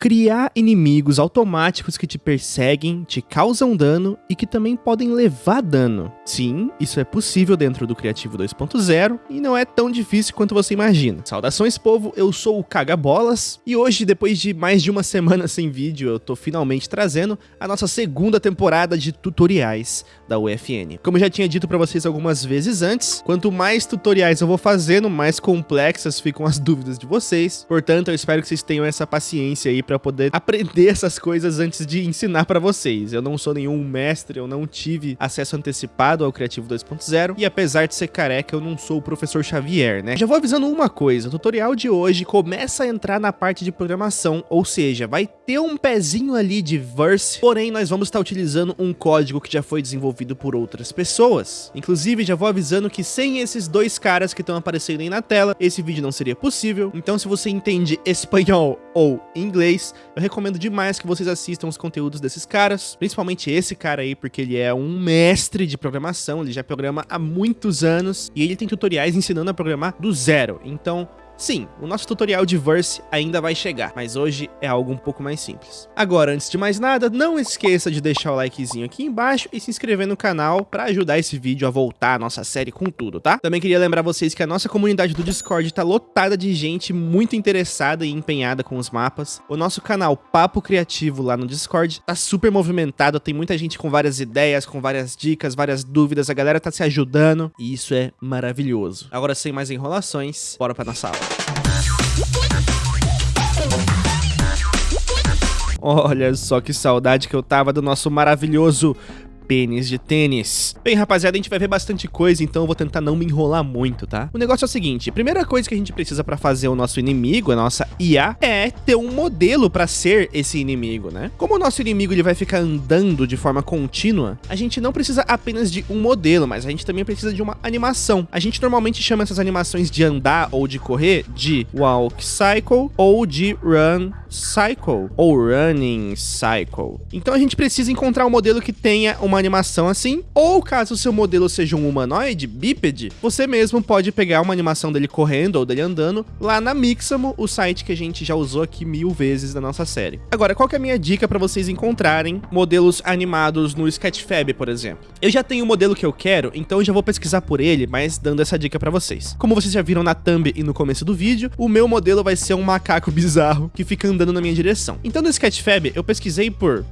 criar inimigos automáticos que te perseguem, te causam dano e que também podem levar dano. Sim, isso é possível dentro do Criativo 2.0 e não é tão difícil quanto você imagina. Saudações povo, eu sou o Cagabolas e hoje, depois de mais de uma semana sem vídeo, eu tô finalmente trazendo a nossa segunda temporada de tutoriais da UFN. Como eu já tinha dito para vocês algumas vezes antes, quanto mais tutoriais eu vou fazendo, mais complexas ficam as dúvidas de vocês. Portanto, eu espero que vocês tenham essa paciência aí para poder aprender essas coisas antes de ensinar para vocês. Eu não sou nenhum mestre, eu não tive acesso antecipado ao Criativo 2.0 e apesar de ser careca, eu não sou o professor Xavier, né? Já vou avisando uma coisa, o tutorial de hoje começa a entrar na parte de programação, ou seja, vai ter um pezinho ali de verse, porém nós vamos estar utilizando um código que já foi desenvolvido por outras pessoas. Inclusive, já vou avisando que sem esses dois caras que estão aparecendo aí na tela, esse vídeo não seria possível. Então, se você entende espanhol ou inglês, eu recomendo demais que vocês assistam os conteúdos desses caras, principalmente esse cara aí, porque ele é um mestre de programação, ele já programa há muitos anos, e ele tem tutoriais ensinando a programar do zero. Então, Sim, o nosso tutorial de Verse ainda vai chegar, mas hoje é algo um pouco mais simples. Agora, antes de mais nada, não esqueça de deixar o likezinho aqui embaixo e se inscrever no canal para ajudar esse vídeo a voltar à nossa série com tudo, tá? Também queria lembrar vocês que a nossa comunidade do Discord tá lotada de gente muito interessada e empenhada com os mapas. O nosso canal Papo Criativo lá no Discord tá super movimentado, tem muita gente com várias ideias, com várias dicas, várias dúvidas, a galera tá se ajudando e isso é maravilhoso. Agora, sem mais enrolações, bora pra nossa aula. Olha só que saudade que eu tava do nosso maravilhoso pênis de tênis. Bem, rapaziada, a gente vai ver bastante coisa, então eu vou tentar não me enrolar muito, tá? O negócio é o seguinte, a primeira coisa que a gente precisa pra fazer o nosso inimigo, a nossa IA, é ter um modelo pra ser esse inimigo, né? Como o nosso inimigo ele vai ficar andando de forma contínua, a gente não precisa apenas de um modelo, mas a gente também precisa de uma animação. A gente normalmente chama essas animações de andar ou de correr de walk cycle ou de run cycle ou running cycle. Então a gente precisa encontrar um modelo que tenha uma animação assim, ou caso o seu modelo seja um humanoide, bípede, você mesmo pode pegar uma animação dele correndo ou dele andando lá na Mixamo, o site que a gente já usou aqui mil vezes na nossa série. Agora, qual que é a minha dica para vocês encontrarem modelos animados no Sketchfab, por exemplo? Eu já tenho o modelo que eu quero, então eu já vou pesquisar por ele, mas dando essa dica para vocês. Como vocês já viram na thumb e no começo do vídeo, o meu modelo vai ser um macaco bizarro que fica andando na minha direção. Então no Sketchfab eu pesquisei por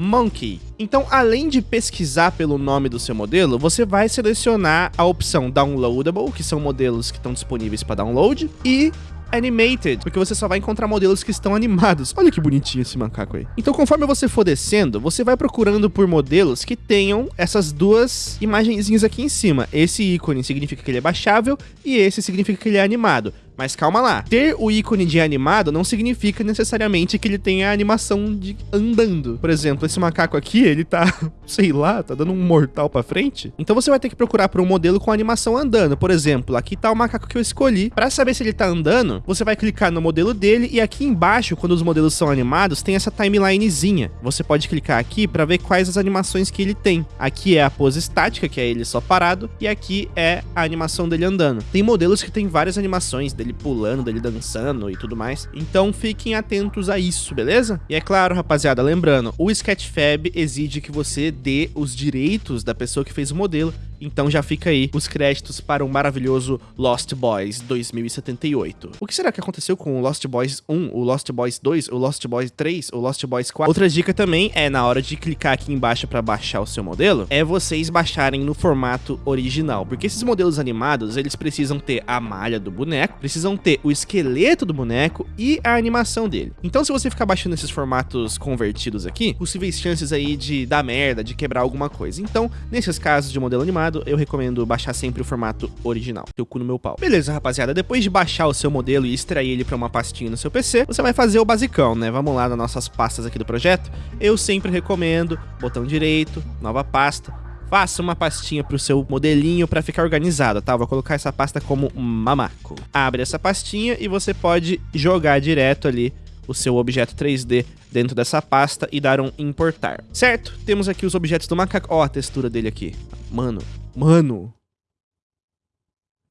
Monkey. Então, além de pesquisar pelo nome do seu modelo, você vai selecionar a opção Downloadable, que são modelos que estão disponíveis para download, e Animated, porque você só vai encontrar modelos que estão animados. Olha que bonitinho esse macaco aí. Então, conforme você for descendo, você vai procurando por modelos que tenham essas duas imagenzinhas aqui em cima. Esse ícone significa que ele é baixável e esse significa que ele é animado. Mas calma lá, ter o ícone de animado não significa necessariamente que ele tenha a animação de andando. Por exemplo, esse macaco aqui, ele tá, sei lá, tá dando um mortal pra frente. Então você vai ter que procurar por um modelo com animação andando. Por exemplo, aqui tá o macaco que eu escolhi. Pra saber se ele tá andando, você vai clicar no modelo dele e aqui embaixo, quando os modelos são animados, tem essa timelinezinha. Você pode clicar aqui pra ver quais as animações que ele tem. Aqui é a pose estática, que é ele só parado, e aqui é a animação dele andando. Tem modelos que tem várias animações dele dele pulando, dele dançando e tudo mais. Então fiquem atentos a isso, beleza? E é claro, rapaziada, lembrando, o Sketchfab exige que você dê os direitos da pessoa que fez o modelo então já fica aí os créditos para o maravilhoso Lost Boys 2078. O que será que aconteceu com o Lost Boys 1, o Lost Boys 2, o Lost Boys 3, o Lost Boys 4? Outra dica também é na hora de clicar aqui embaixo para baixar o seu modelo, é vocês baixarem no formato original, porque esses modelos animados, eles precisam ter a malha do boneco, precisam ter o esqueleto do boneco e a animação dele. Então se você ficar baixando esses formatos convertidos aqui, possíveis chances aí de dar merda, de quebrar alguma coisa. Então, nesses casos de modelo animado, eu recomendo baixar sempre o formato original. Teu cu no meu pau. Beleza, rapaziada. Depois de baixar o seu modelo e extrair ele para uma pastinha no seu PC, você vai fazer o basicão, né? Vamos lá nas nossas pastas aqui do projeto. Eu sempre recomendo botão direito, nova pasta, faça uma pastinha para o seu modelinho para ficar organizado, tá? vou colocar essa pasta como mamaco. Abre essa pastinha e você pode jogar direto ali o seu objeto 3D dentro dessa pasta e dar um importar. Certo? Temos aqui os objetos do macaco. Ó, a textura dele aqui. Mano, mano.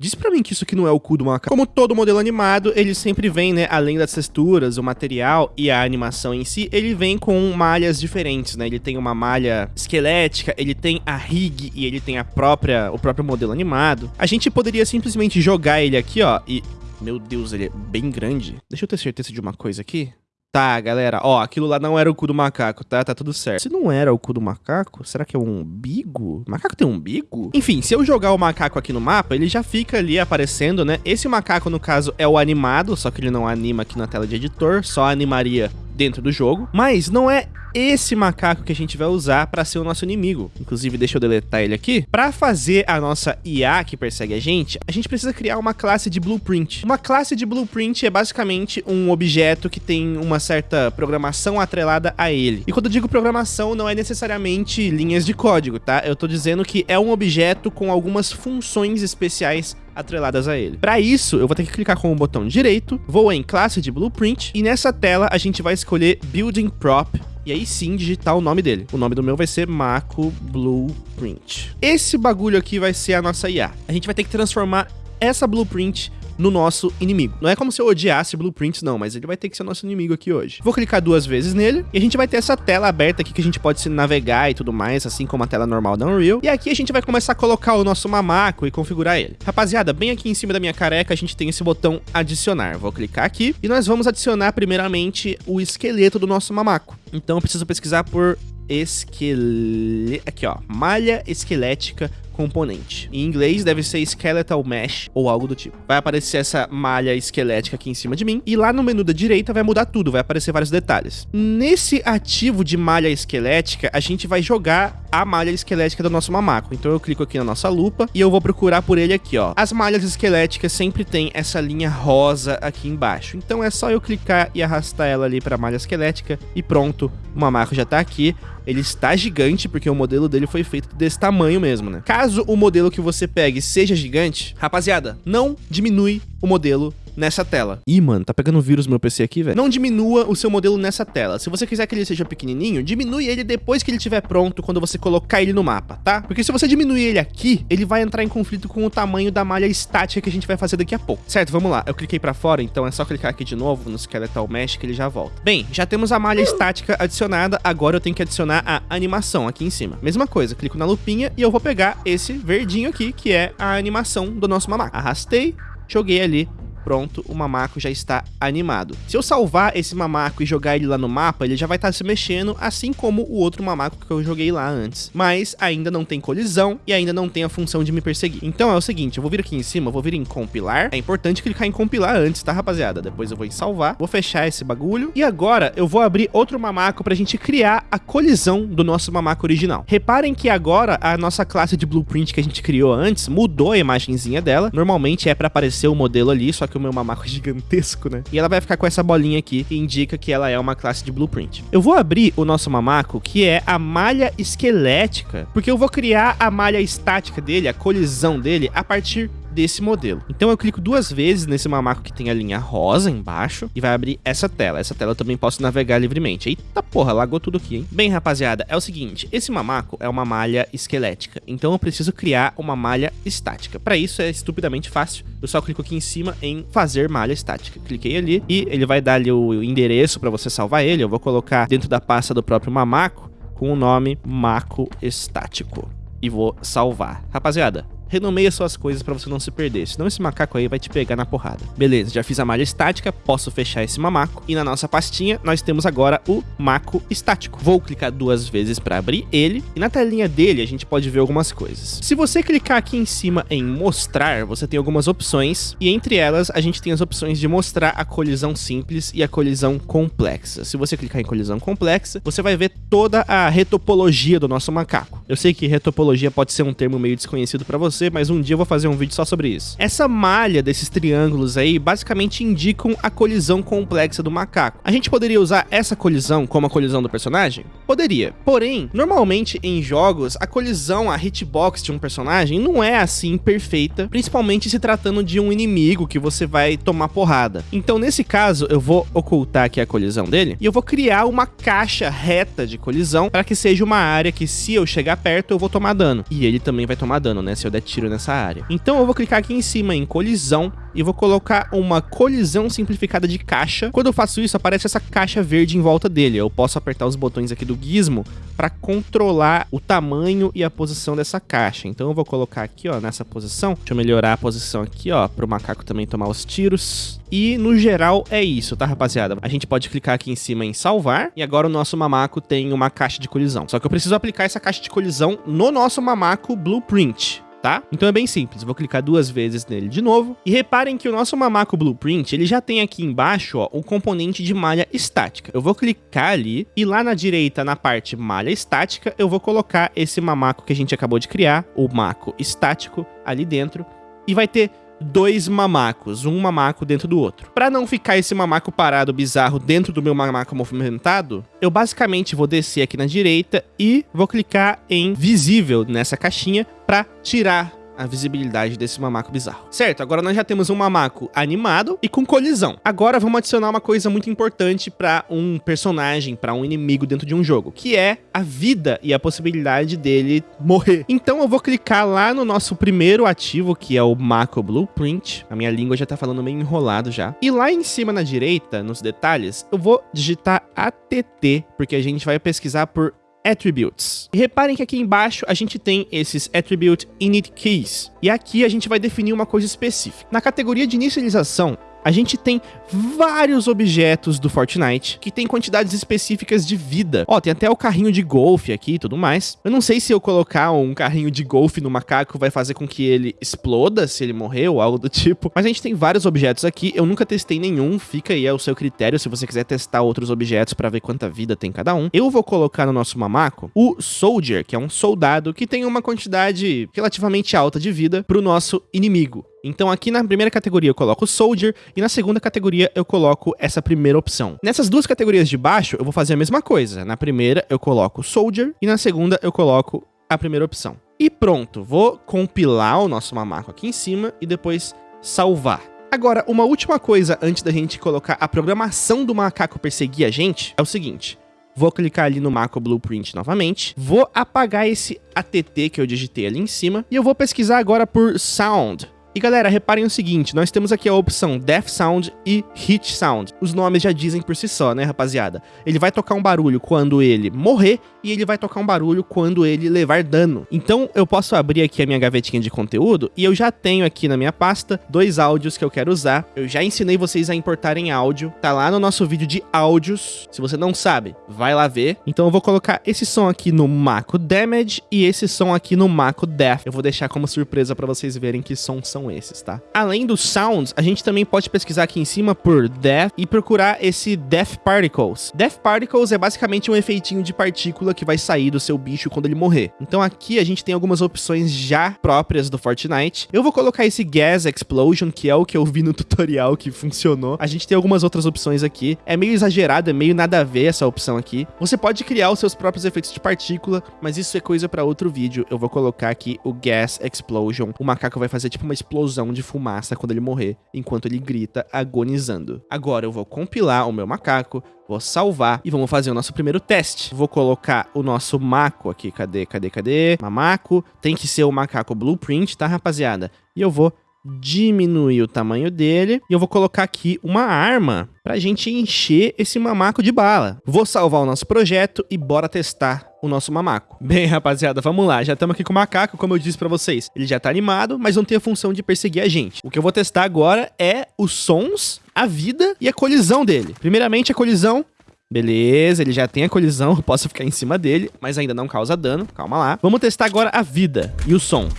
Diz pra mim que isso aqui não é o cu do macaco. Como todo modelo animado, ele sempre vem, né, além das texturas, o material e a animação em si, ele vem com malhas diferentes, né? Ele tem uma malha esquelética, ele tem a rig e ele tem a própria, o próprio modelo animado. A gente poderia simplesmente jogar ele aqui, ó, e... Meu Deus, ele é bem grande. Deixa eu ter certeza de uma coisa aqui. Tá, galera, ó, aquilo lá não era o cu do macaco, tá? Tá tudo certo. Se não era o cu do macaco, será que é um umbigo? Macaco tem um umbigo? Enfim, se eu jogar o macaco aqui no mapa, ele já fica ali aparecendo, né? Esse macaco, no caso, é o animado, só que ele não anima aqui na tela de editor, só animaria dentro do jogo. Mas não é esse macaco que a gente vai usar para ser o nosso inimigo. Inclusive, deixa eu deletar ele aqui. Para fazer a nossa IA que persegue a gente, a gente precisa criar uma classe de blueprint. Uma classe de blueprint é basicamente um objeto que tem uma certa programação atrelada a ele. E quando eu digo programação, não é necessariamente linhas de código, tá? Eu tô dizendo que é um objeto com algumas funções especiais atreladas a ele. Para isso, eu vou ter que clicar com o botão direito, vou em classe de blueprint e nessa tela a gente vai escolher building prop e aí sim digitar o nome dele. O nome do meu vai ser Mako Blueprint. Esse bagulho aqui vai ser a nossa IA. A gente vai ter que transformar essa blueprint no nosso inimigo. Não é como se eu odiasse blueprints, não, mas ele vai ter que ser nosso inimigo aqui hoje. Vou clicar duas vezes nele e a gente vai ter essa tela aberta aqui que a gente pode se navegar e tudo mais, assim como a tela normal da Unreal. E aqui a gente vai começar a colocar o nosso mamaco e configurar ele. Rapaziada, bem aqui em cima da minha careca a gente tem esse botão adicionar. Vou clicar aqui e nós vamos adicionar primeiramente o esqueleto do nosso mamaco. Então eu preciso pesquisar por esqueleto... Aqui, ó. Malha esquelética componente. Em inglês deve ser skeletal mesh ou algo do tipo. Vai aparecer essa malha esquelética aqui em cima de mim e lá no menu da direita vai mudar tudo, vai aparecer vários detalhes. Nesse ativo de malha esquelética, a gente vai jogar a malha esquelética do nosso mamaco. Então eu clico aqui na nossa lupa e eu vou procurar por ele aqui, ó. As malhas esqueléticas sempre tem essa linha rosa aqui embaixo. Então é só eu clicar e arrastar ela ali para a malha esquelética e pronto, o mamaco já tá aqui. Ele está gigante porque o modelo dele foi feito desse tamanho mesmo, né? Caso o modelo que você pegue seja gigante, rapaziada, não diminui o modelo nessa tela. Ih, mano, tá pegando vírus no meu PC aqui, velho. Não diminua o seu modelo nessa tela. Se você quiser que ele seja pequenininho, diminui ele depois que ele estiver pronto, quando você colocar ele no mapa, tá? Porque se você diminuir ele aqui, ele vai entrar em conflito com o tamanho da malha estática que a gente vai fazer daqui a pouco. Certo, vamos lá. Eu cliquei pra fora, então é só clicar aqui de novo no Skeletal Mesh que ele já volta. Bem, já temos a malha estática adicionada, agora eu tenho que adicionar a animação aqui em cima. Mesma coisa, clico na lupinha e eu vou pegar esse verdinho aqui, que é a animação do nosso mamaco. Arrastei, joguei ali pronto, o mamaco já está animado. Se eu salvar esse mamaco e jogar ele lá no mapa, ele já vai estar se mexendo, assim como o outro mamaco que eu joguei lá antes. Mas ainda não tem colisão e ainda não tem a função de me perseguir. Então é o seguinte, eu vou vir aqui em cima, vou vir em compilar. É importante clicar em compilar antes, tá, rapaziada? Depois eu vou em salvar, vou fechar esse bagulho. E agora eu vou abrir outro mamaco pra gente criar a colisão do nosso mamaco original. Reparem que agora a nossa classe de blueprint que a gente criou antes mudou a imagenzinha dela. Normalmente é pra aparecer o modelo ali, só que o meu mamaco é gigantesco, né? E ela vai ficar com essa bolinha aqui, que indica que ela é uma classe de blueprint. Eu vou abrir o nosso mamaco, que é a malha esquelética, porque eu vou criar a malha estática dele, a colisão dele, a partir desse modelo. Então eu clico duas vezes nesse mamaco que tem a linha rosa embaixo e vai abrir essa tela. Essa tela eu também posso navegar livremente. Eita porra, lagou tudo aqui, hein? Bem, rapaziada, é o seguinte, esse mamaco é uma malha esquelética, então eu preciso criar uma malha estática. Para isso é estupidamente fácil, eu só clico aqui em cima em fazer malha estática. Cliquei ali e ele vai dar ali o endereço para você salvar ele. Eu vou colocar dentro da pasta do próprio mamaco com o nome Maco Estático e vou salvar. Rapaziada, renomeia suas coisas para você não se perder, senão esse macaco aí vai te pegar na porrada. Beleza, já fiz a malha estática, posso fechar esse mamaco, e na nossa pastinha nós temos agora o maco estático. Vou clicar duas vezes para abrir ele, e na telinha dele a gente pode ver algumas coisas. Se você clicar aqui em cima em mostrar, você tem algumas opções, e entre elas a gente tem as opções de mostrar a colisão simples e a colisão complexa. Se você clicar em colisão complexa, você vai ver toda a retopologia do nosso macaco. Eu sei que retopologia pode ser um termo meio desconhecido para você, você, mas um dia eu vou fazer um vídeo só sobre isso. Essa malha desses triângulos aí basicamente indicam a colisão complexa do macaco. A gente poderia usar essa colisão como a colisão do personagem? Poderia. Porém, normalmente em jogos, a colisão, a hitbox de um personagem não é assim perfeita, principalmente se tratando de um inimigo que você vai tomar porrada. Então, nesse caso, eu vou ocultar aqui a colisão dele e eu vou criar uma caixa reta de colisão para que seja uma área que se eu chegar perto eu vou tomar dano. E ele também vai tomar dano, né? Se eu der tiro nessa área. Então eu vou clicar aqui em cima em colisão e vou colocar uma colisão simplificada de caixa. Quando eu faço isso, aparece essa caixa verde em volta dele. Eu posso apertar os botões aqui do gizmo para controlar o tamanho e a posição dessa caixa. Então eu vou colocar aqui, ó, nessa posição. Deixa eu melhorar a posição aqui, ó, para o macaco também tomar os tiros. E no geral é isso, tá, rapaziada? A gente pode clicar aqui em cima em salvar e agora o nosso mamaco tem uma caixa de colisão. Só que eu preciso aplicar essa caixa de colisão no nosso mamaco Blueprint tá? Então é bem simples, vou clicar duas vezes nele de novo. E reparem que o nosso Mamaco Blueprint, ele já tem aqui embaixo, ó, o componente de malha estática. Eu vou clicar ali e lá na direita, na parte malha estática, eu vou colocar esse Mamaco que a gente acabou de criar, o Maco estático, ali dentro. E vai ter dois mamacos, um mamaco dentro do outro. Para não ficar esse mamaco parado bizarro dentro do meu mamaco movimentado, eu basicamente vou descer aqui na direita e vou clicar em visível nessa caixinha para tirar a visibilidade desse mamaco bizarro. Certo, agora nós já temos um mamaco animado e com colisão. Agora vamos adicionar uma coisa muito importante para um personagem, para um inimigo dentro de um jogo, que é a vida e a possibilidade dele morrer. Então eu vou clicar lá no nosso primeiro ativo, que é o Mako Blueprint. A minha língua já tá falando meio enrolado já. E lá em cima na direita, nos detalhes, eu vou digitar ATT, porque a gente vai pesquisar por Attributes. E reparem que aqui embaixo a gente tem esses Attribute Init Keys. E aqui a gente vai definir uma coisa específica. Na categoria de inicialização, a gente tem vários objetos do Fortnite que tem quantidades específicas de vida. Ó, tem até o carrinho de golfe aqui e tudo mais. Eu não sei se eu colocar um carrinho de golfe no macaco vai fazer com que ele exploda se ele morrer ou algo do tipo. Mas a gente tem vários objetos aqui. Eu nunca testei nenhum. Fica aí ao seu critério se você quiser testar outros objetos para ver quanta vida tem cada um. Eu vou colocar no nosso mamaco o Soldier, que é um soldado que tem uma quantidade relativamente alta de vida para o nosso inimigo. Então aqui na primeira categoria eu coloco Soldier e na segunda categoria eu coloco essa primeira opção. Nessas duas categorias de baixo eu vou fazer a mesma coisa. Na primeira eu coloco Soldier e na segunda eu coloco a primeira opção. E pronto, vou compilar o nosso mamaco aqui em cima e depois salvar. Agora, uma última coisa antes da gente colocar a programação do macaco perseguir a gente é o seguinte. Vou clicar ali no Macro Blueprint novamente. Vou apagar esse ATT que eu digitei ali em cima. E eu vou pesquisar agora por Sound. E galera, reparem o seguinte, nós temos aqui a opção Death Sound e Hit Sound. Os nomes já dizem por si só, né, rapaziada? Ele vai tocar um barulho quando ele morrer e ele vai tocar um barulho quando ele levar dano. Então eu posso abrir aqui a minha gavetinha de conteúdo e eu já tenho aqui na minha pasta dois áudios que eu quero usar. Eu já ensinei vocês a importarem áudio, tá lá no nosso vídeo de áudios. Se você não sabe, vai lá ver. Então eu vou colocar esse som aqui no Mako Damage e esse som aqui no Mako Death. Eu vou deixar como surpresa para vocês verem que sons são são esses, tá? Além dos sounds, a gente também pode pesquisar aqui em cima por death e procurar esse death particles. Death particles é basicamente um efeitinho de partícula que vai sair do seu bicho quando ele morrer. Então aqui a gente tem algumas opções já próprias do Fortnite. Eu vou colocar esse gas explosion, que é o que eu vi no tutorial que funcionou. A gente tem algumas outras opções aqui. É meio exagerado, é meio nada a ver essa opção aqui. Você pode criar os seus próprios efeitos de partícula, mas isso é coisa para outro vídeo. Eu vou colocar aqui o gas explosion. O macaco vai fazer tipo uma explosão de fumaça quando ele morrer, enquanto ele grita agonizando. Agora eu vou compilar o meu macaco, vou salvar e vamos fazer o nosso primeiro teste. Vou colocar o nosso maco aqui, cadê, cadê, cadê? Mamaco, tem que ser o macaco blueprint, tá rapaziada? E eu vou diminuir o tamanho dele e eu vou colocar aqui uma arma pra gente encher esse mamaco de bala. Vou salvar o nosso projeto e bora testar o nosso mamaco. Bem, rapaziada, vamos lá. Já estamos aqui com o macaco, como eu disse pra vocês. Ele já tá animado, mas não tem a função de perseguir a gente. O que eu vou testar agora é os sons, a vida e a colisão dele. Primeiramente, a colisão Beleza, ele já tem a colisão, eu posso ficar em cima dele, mas ainda não causa dano, calma lá. Vamos testar agora a vida e o som.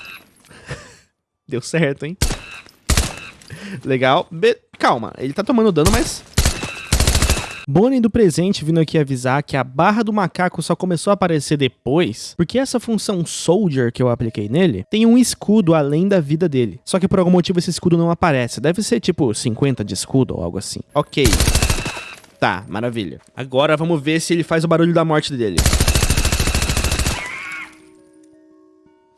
Deu certo, hein? Legal. Be Calma, ele tá tomando dano, mas... Bonnie do presente vindo aqui avisar que a barra do macaco só começou a aparecer depois, porque essa função Soldier que eu apliquei nele tem um escudo além da vida dele. Só que por algum motivo esse escudo não aparece. Deve ser tipo 50 de escudo ou algo assim. Ok. Tá, maravilha. Agora vamos ver se ele faz o barulho da morte dele.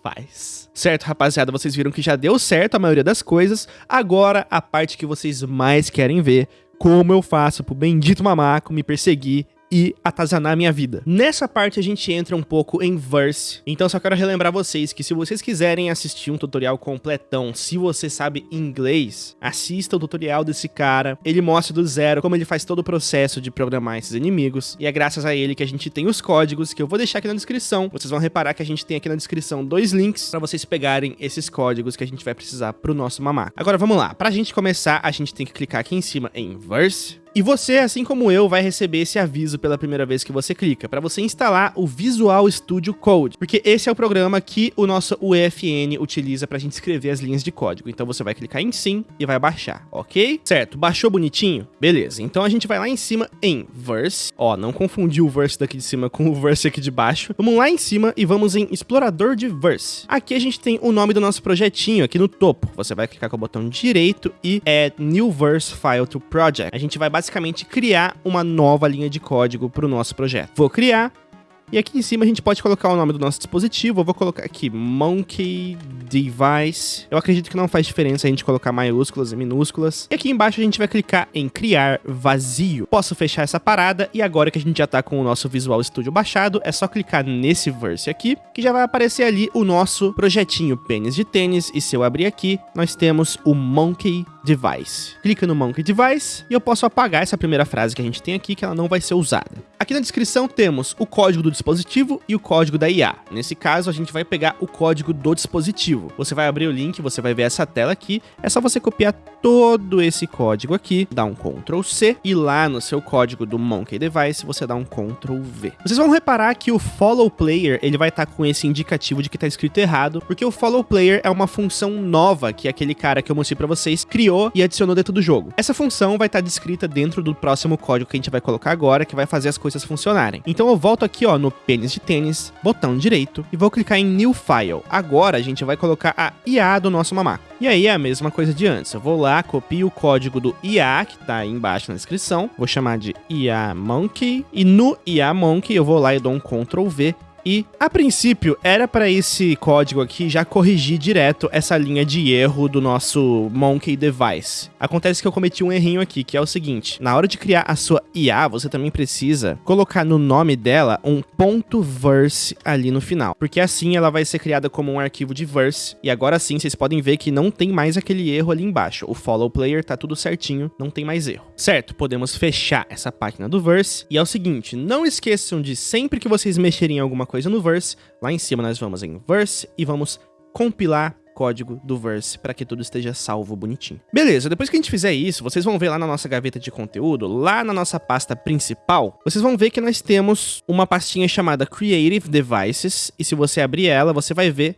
Faz. Certo, rapaziada, vocês viram que já deu certo a maioria das coisas. Agora, a parte que vocês mais querem ver, como eu faço pro bendito mamaco me perseguir e atazanar a minha vida. Nessa parte a gente entra um pouco em Verse, então só quero relembrar vocês que se vocês quiserem assistir um tutorial completão, se você sabe inglês, assista o tutorial desse cara, ele mostra do zero como ele faz todo o processo de programar esses inimigos, e é graças a ele que a gente tem os códigos que eu vou deixar aqui na descrição. Vocês vão reparar que a gente tem aqui na descrição dois links para vocês pegarem esses códigos que a gente vai precisar pro nosso mamaco. Agora vamos lá, pra gente começar, a gente tem que clicar aqui em cima em Verse, e você, assim como eu, vai receber esse aviso pela primeira vez que você clica, para você instalar o Visual Studio Code, porque esse é o programa que o nosso UEFN utiliza para a gente escrever as linhas de código. Então você vai clicar em sim e vai baixar, ok? Certo, baixou bonitinho? Beleza, então a gente vai lá em cima em Verse, ó, não confundir o Verse daqui de cima com o Verse aqui de baixo. Vamos lá em cima e vamos em Explorador de Verse. Aqui a gente tem o nome do nosso projetinho aqui no topo. Você vai clicar com o botão direito e é New Verse File to Project. A gente vai basicamente criar uma nova linha de código para o nosso projeto. Vou criar, e aqui em cima a gente pode colocar o nome do nosso dispositivo. Eu vou colocar aqui Monkey Device. Eu acredito que não faz diferença a gente colocar maiúsculas e minúsculas. E aqui embaixo a gente vai clicar em criar vazio. Posso fechar essa parada e agora que a gente já tá com o nosso Visual Studio baixado, é só clicar nesse verse aqui, que já vai aparecer ali o nosso projetinho pênis de tênis. E se eu abrir aqui, nós temos o Monkey Device. Clica no Monkey Device e eu posso apagar essa primeira frase que a gente tem aqui, que ela não vai ser usada. Aqui na descrição temos o código do dispositivo e o código da IA. Nesse caso, a gente vai pegar o código do dispositivo. Você vai abrir o link, você vai ver essa tela aqui. É só você copiar todo esse código aqui, dar um Ctrl C e lá no seu código do Monkey Device você dá um Ctrl V. Vocês vão reparar que o Follow Player ele vai estar tá com esse indicativo de que está escrito errado, porque o Follow Player é uma função nova que aquele cara que eu mostrei para vocês criou e adicionou dentro do jogo. Essa função vai estar tá descrita dentro do próximo código que a gente vai colocar agora, que vai fazer as coisas funcionarem. Então eu volto aqui ó no pênis de tênis, botão direito e vou clicar em New File. Agora a gente vai colocar a IA do nosso mamaco. E aí é a mesma coisa de antes. Eu vou lá, copio o código do IA, que tá aí embaixo na descrição. Vou chamar de IA Monkey. E no IA Monkey eu vou lá e dou um Ctrl V e, a princípio, era para esse código aqui já corrigir direto essa linha de erro do nosso Monkey Device. Acontece que eu cometi um errinho aqui, que é o seguinte, na hora de criar a sua IA, você também precisa colocar no nome dela um ponto .verse ali no final, porque assim ela vai ser criada como um arquivo de verse, e agora sim vocês podem ver que não tem mais aquele erro ali embaixo. O follow player tá tudo certinho, não tem mais erro. Certo, podemos fechar essa página do verse, e é o seguinte, não esqueçam de sempre que vocês mexerem em alguma coisa no Verse, lá em cima nós vamos em Verse e vamos compilar código do Verse para que tudo esteja salvo bonitinho. Beleza, depois que a gente fizer isso, vocês vão ver lá na nossa gaveta de conteúdo, lá na nossa pasta principal, vocês vão ver que nós temos uma pastinha chamada Creative Devices, e se você abrir ela, você vai ver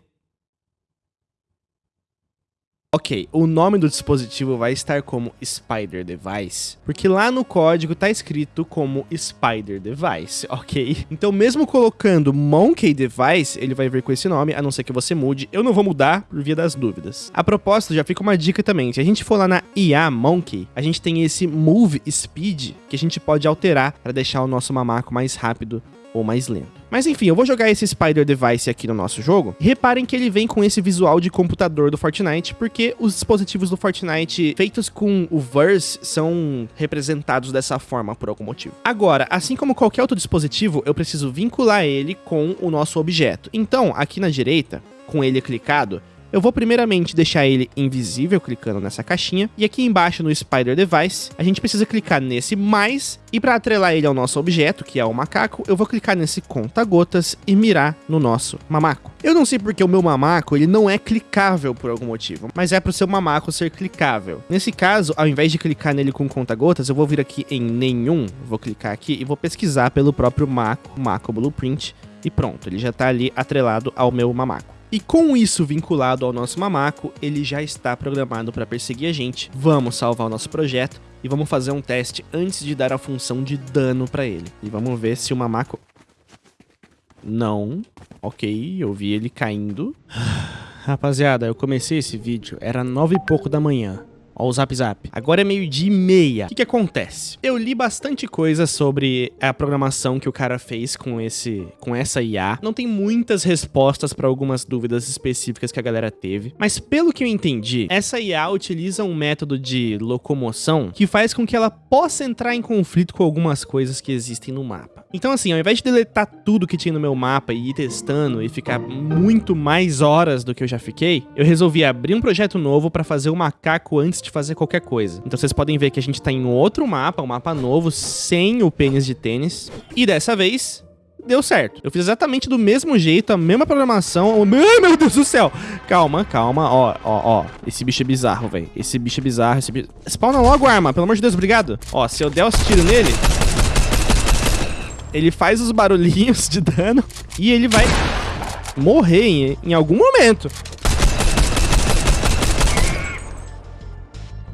Ok, o nome do dispositivo vai estar como Spider Device, porque lá no código tá escrito como Spider Device, ok? Então mesmo colocando Monkey Device, ele vai vir com esse nome, a não ser que você mude. Eu não vou mudar por via das dúvidas. A proposta já fica uma dica também, se a gente for lá na IA Monkey, a gente tem esse Move Speed, que a gente pode alterar para deixar o nosso mamaco mais rápido ou mais lento. Mas enfim, eu vou jogar esse Spider Device aqui no nosso jogo. Reparem que ele vem com esse visual de computador do Fortnite, porque os dispositivos do Fortnite feitos com o Verse são representados dessa forma por algum motivo. Agora, assim como qualquer outro dispositivo, eu preciso vincular ele com o nosso objeto. Então, aqui na direita, com ele clicado, eu vou primeiramente deixar ele invisível clicando nessa caixinha e aqui embaixo no Spider Device a gente precisa clicar nesse mais e para atrelar ele ao nosso objeto, que é o macaco, eu vou clicar nesse conta-gotas e mirar no nosso mamaco. Eu não sei porque o meu mamaco ele não é clicável por algum motivo, mas é para o seu mamaco ser clicável. Nesse caso, ao invés de clicar nele com conta-gotas, eu vou vir aqui em nenhum, vou clicar aqui e vou pesquisar pelo próprio Maco, Maco Blueprint, e pronto, ele já está ali atrelado ao meu mamaco. E com isso vinculado ao nosso mamaco, ele já está programado para perseguir a gente. Vamos salvar o nosso projeto e vamos fazer um teste antes de dar a função de dano para ele. E vamos ver se o mamaco... Não. Ok, eu vi ele caindo. Rapaziada, eu comecei esse vídeo, era nove e pouco da manhã. Ó o zap zap. Agora é meio-dia e meia. O que, que acontece? Eu li bastante coisa sobre a programação que o cara fez com esse com essa IA. Não tem muitas respostas para algumas dúvidas específicas que a galera teve, mas pelo que eu entendi, essa IA utiliza um método de locomoção que faz com que ela possa entrar em conflito com algumas coisas que existem no mapa. Então assim, ao invés de deletar tudo que tinha no meu mapa e ir testando e ficar muito mais horas do que eu já fiquei, eu resolvi abrir um projeto novo para fazer o macaco antes de fazer qualquer coisa. Então vocês podem ver que a gente tá em outro mapa, um mapa novo, sem o pênis de tênis. E dessa vez, deu certo. Eu fiz exatamente do mesmo jeito, a mesma programação. Ai, meu Deus do céu. Calma, calma. Ó, ó, ó. Esse bicho é bizarro, velho. Esse bicho é bizarro. Esse bicho... Spawna logo a arma, pelo amor de Deus, obrigado. Ó, se eu der os tiros nele... Ele faz os barulhinhos de dano e ele vai morrer em, em algum momento.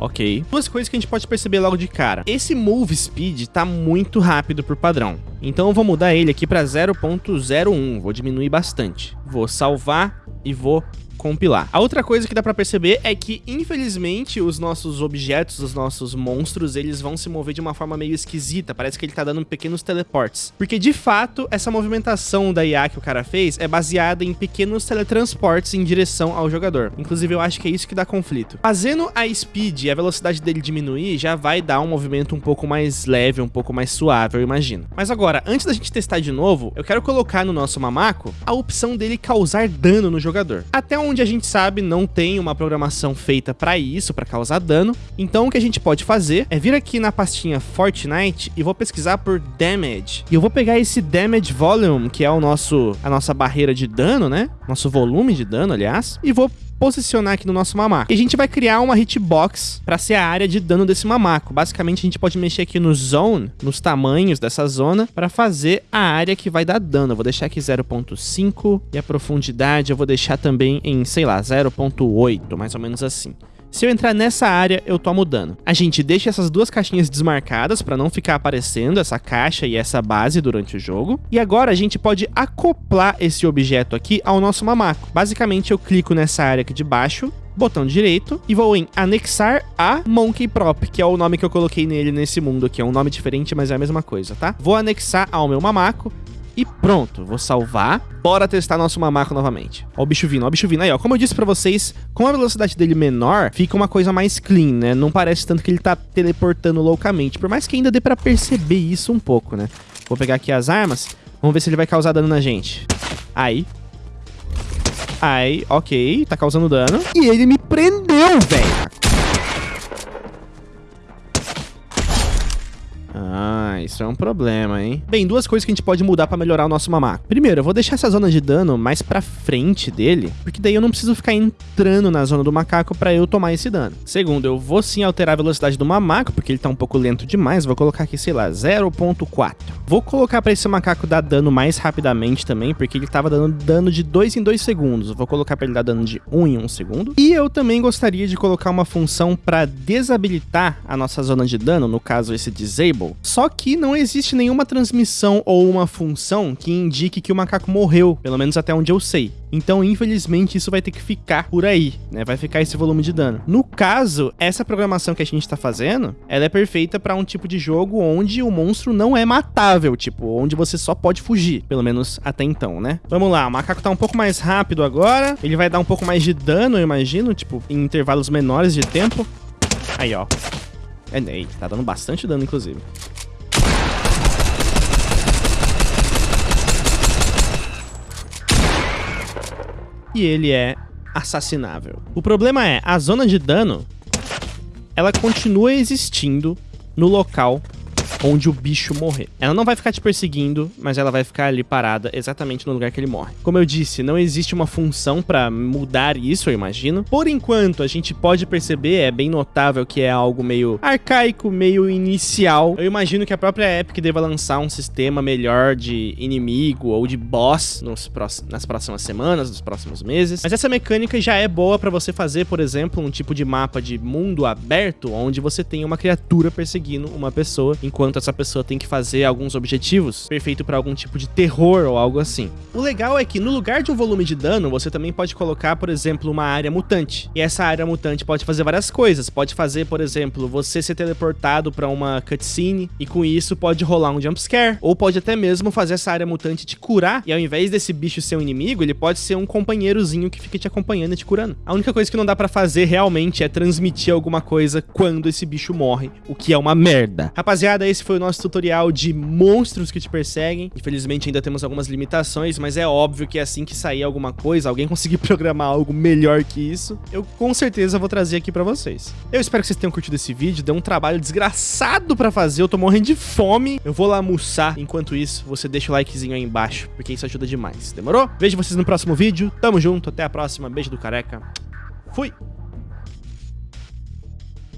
Ok. Duas coisas que a gente pode perceber logo de cara. Esse move speed tá muito rápido por padrão. Então eu vou mudar ele aqui para 0.01. Vou diminuir bastante. Vou salvar e vou compilar. A outra coisa que dá pra perceber é que, infelizmente, os nossos objetos, os nossos monstros, eles vão se mover de uma forma meio esquisita. Parece que ele tá dando pequenos teleportes. Porque, de fato, essa movimentação da IA que o cara fez é baseada em pequenos teletransportes em direção ao jogador. Inclusive, eu acho que é isso que dá conflito. Fazendo a speed e a velocidade dele diminuir, já vai dar um movimento um pouco mais leve, um pouco mais suave, eu imagino. Mas agora, antes da gente testar de novo, eu quero colocar no nosso mamaco a opção dele causar dano no jogador. Até onde onde a gente sabe não tem uma programação feita para isso, para causar dano. Então o que a gente pode fazer é vir aqui na pastinha Fortnite e vou pesquisar por Damage. E eu vou pegar esse Damage Volume, que é o nosso a nossa barreira de dano, né? Nosso volume de dano, aliás, e vou posicionar aqui no nosso mamaco. E a gente vai criar uma hitbox para ser a área de dano desse mamaco. Basicamente, a gente pode mexer aqui no zone, nos tamanhos dessa zona, para fazer a área que vai dar dano. Eu vou deixar aqui 0.5 e a profundidade eu vou deixar também em, sei lá, 0.8, mais ou menos assim. Se eu entrar nessa área, eu tomo dano. A gente deixa essas duas caixinhas desmarcadas para não ficar aparecendo essa caixa e essa base durante o jogo. E agora a gente pode acoplar esse objeto aqui ao nosso mamaco. Basicamente, eu clico nessa área aqui de baixo, botão direito e vou em anexar a Monkey Prop, que é o nome que eu coloquei nele nesse mundo aqui. É um nome diferente, mas é a mesma coisa, tá? Vou anexar ao meu mamaco e pronto, vou salvar. Bora testar nosso mamaco novamente. Ó o bicho vindo, ó o bicho vindo. Aí, ó, como eu disse pra vocês, com a velocidade dele menor, fica uma coisa mais clean, né? Não parece tanto que ele tá teleportando loucamente. Por mais que ainda dê pra perceber isso um pouco, né? Vou pegar aqui as armas. Vamos ver se ele vai causar dano na gente. Aí. Aí, ok. Tá causando dano. E ele me prendeu, velho. Isso é um problema, hein? Bem, duas coisas que a gente pode mudar pra melhorar o nosso mamaco. Primeiro, eu vou deixar essa zona de dano mais pra frente dele, porque daí eu não preciso ficar entrando na zona do macaco pra eu tomar esse dano. Segundo, eu vou sim alterar a velocidade do mamaco, porque ele tá um pouco lento demais, vou colocar aqui, sei lá, 0.4. Vou colocar pra esse macaco dar dano mais rapidamente também, porque ele tava dando dano de 2 em 2 segundos. vou colocar pra ele dar dano de 1 em 1 segundo. E eu também gostaria de colocar uma função pra desabilitar a nossa zona de dano, no caso esse disable, só que não existe nenhuma transmissão ou uma função que indique que o macaco morreu, pelo menos até onde eu sei. Então, infelizmente, isso vai ter que ficar por aí, né? Vai ficar esse volume de dano. No caso, essa programação que a gente tá fazendo, ela é perfeita para um tipo de jogo onde o monstro não é matável, tipo, onde você só pode fugir, pelo menos até então, né? Vamos lá, o macaco tá um pouco mais rápido agora, ele vai dar um pouco mais de dano, eu imagino, tipo, em intervalos menores de tempo. Aí, ó. É, tá dando bastante dano, inclusive. E ele é assassinável. O problema é, a zona de dano, ela continua existindo no local onde o bicho morrer. Ela não vai ficar te perseguindo, mas ela vai ficar ali parada exatamente no lugar que ele morre. Como eu disse, não existe uma função para mudar isso, eu imagino. Por enquanto, a gente pode perceber, é bem notável que é algo meio arcaico, meio inicial. Eu imagino que a própria Epic deva lançar um sistema melhor de inimigo ou de boss nas próximas semanas, nos próximos meses. Mas essa mecânica já é boa para você fazer, por exemplo, um tipo de mapa de mundo aberto, onde você tem uma criatura perseguindo uma pessoa enquanto enquanto essa pessoa tem que fazer alguns objetivos, perfeito para algum tipo de terror ou algo assim. O legal é que no lugar de um volume de dano, você também pode colocar, por exemplo, uma área mutante. E essa área mutante pode fazer várias coisas. Pode fazer, por exemplo, você ser teleportado para uma cutscene e com isso pode rolar um jumpscare. Ou pode até mesmo fazer essa área mutante te curar e ao invés desse bicho ser um inimigo, ele pode ser um companheirozinho que fica te acompanhando e te curando. A única coisa que não dá para fazer realmente é transmitir alguma coisa quando esse bicho morre, o que é uma merda. Rapaziada, esse foi o nosso tutorial de monstros que te perseguem. Infelizmente ainda temos algumas limitações, mas é óbvio que assim que sair alguma coisa, alguém conseguir programar algo melhor que isso, eu com certeza vou trazer aqui pra vocês. Eu espero que vocês tenham curtido esse vídeo, deu um trabalho desgraçado pra fazer, eu tô morrendo de fome. Eu vou lá almoçar, enquanto isso, você deixa o likezinho aí embaixo, porque isso ajuda demais, demorou? Vejo vocês no próximo vídeo, tamo junto, até a próxima, beijo do careca, fui!